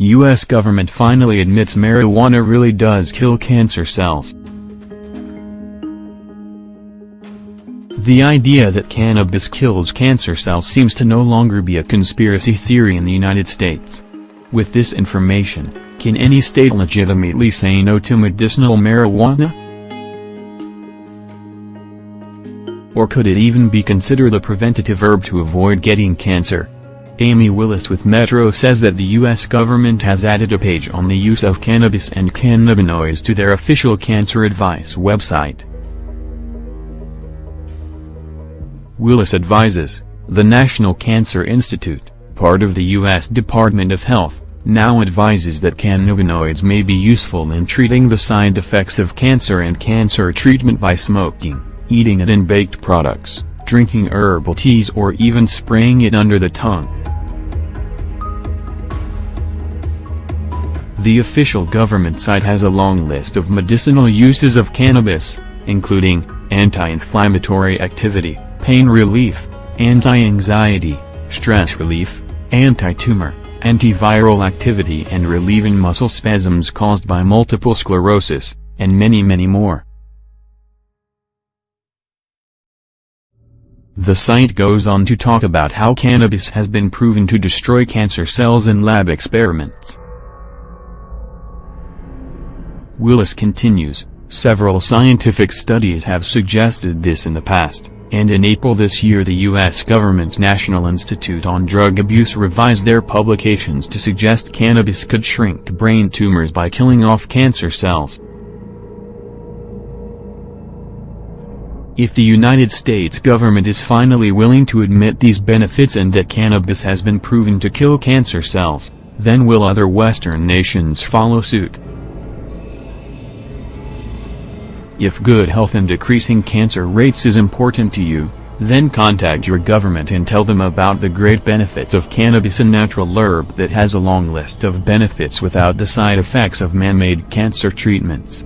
U.S. government finally admits marijuana really does kill cancer cells. The idea that cannabis kills cancer cells seems to no longer be a conspiracy theory in the United States. With this information, can any state legitimately say no to medicinal marijuana? Or could it even be considered a preventative herb to avoid getting cancer? Amy Willis with Metro says that the U.S. government has added a page on the use of cannabis and cannabinoids to their official cancer advice website. Willis advises, the National Cancer Institute, part of the U.S. Department of Health, now advises that cannabinoids may be useful in treating the side effects of cancer and cancer treatment by smoking, eating it in baked products, drinking herbal teas or even spraying it under the tongue. The official government site has a long list of medicinal uses of cannabis, including, anti-inflammatory activity, pain relief, anti-anxiety, stress relief, anti-tumor, antiviral activity and relieving muscle spasms caused by multiple sclerosis, and many many more. The site goes on to talk about how cannabis has been proven to destroy cancer cells in lab experiments. Willis continues, several scientific studies have suggested this in the past and in April this year the U.S. government's National Institute on Drug Abuse revised their publications to suggest cannabis could shrink brain tumors by killing off cancer cells. If the United States government is finally willing to admit these benefits and that cannabis has been proven to kill cancer cells, then will other Western nations follow suit? If good health and decreasing cancer rates is important to you, then contact your government and tell them about the great benefits of cannabis a natural herb that has a long list of benefits without the side effects of man-made cancer treatments.